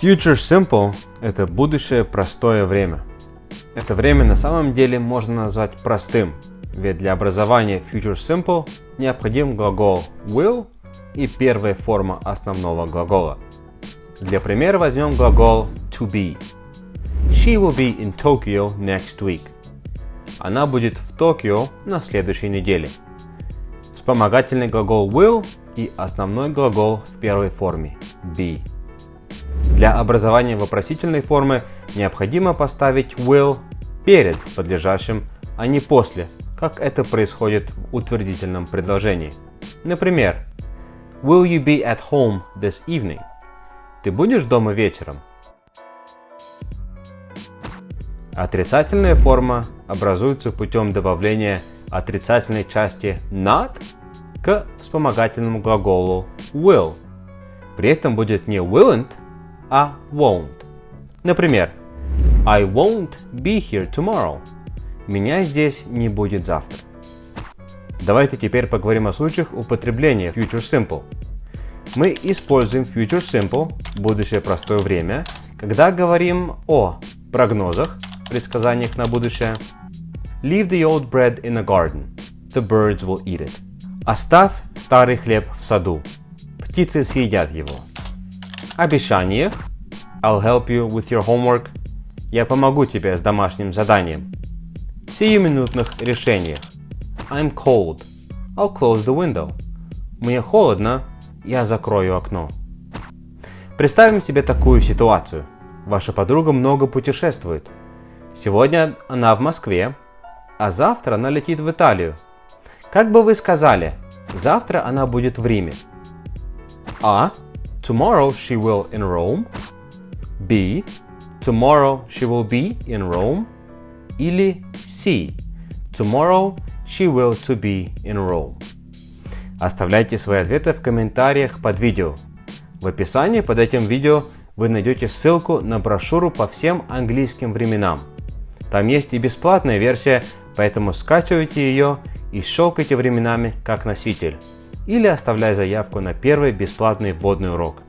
Future Simple – это будущее простое время. Это время на самом деле можно назвать простым, ведь для образования Future Simple необходим глагол will и первая форма основного глагола. Для примера возьмем глагол to be. She will be in Tokyo next week. Она будет в Токио на следующей неделе. Вспомогательный глагол will и основной глагол в первой форме be. Для образования вопросительной формы необходимо поставить will перед подлежащим, а не после, как это происходит в утвердительном предложении. Например, Will you be at home this evening? Ты будешь дома вечером? Отрицательная форма образуется путем добавления отрицательной части not к вспомогательному глаголу will. При этом будет не willn't, а won't. Например, I won't be here tomorrow. Меня здесь не будет завтра. Давайте теперь поговорим о случаях употребления Future Simple. Мы используем Future Simple, будущее простое время, когда говорим о прогнозах, предсказаниях на будущее. Leave the old bread in the garden. The birds will eat it. Оставь старый хлеб в саду. Птицы съедят его обещаниях I'll help you with your homework Я помогу тебе с домашним заданием. Сиюминутных решениях I'm cold. I'll close the window. Мне холодно, я закрою окно. Представим себе такую ситуацию. Ваша подруга много путешествует. Сегодня она в Москве, а завтра она летит в Италию. Как бы вы сказали, завтра она будет в Риме? А. Tomorrow she will in Rome. B. Tomorrow she will be in Rome. Или C. Tomorrow she will to be in Rome. Оставляйте свои ответы в комментариях под видео. В описании под этим видео вы найдете ссылку на брошюру по всем английским временам. Там есть и бесплатная версия, поэтому скачивайте ее и щелкайте временами как носитель или оставляй заявку на первый бесплатный вводный урок.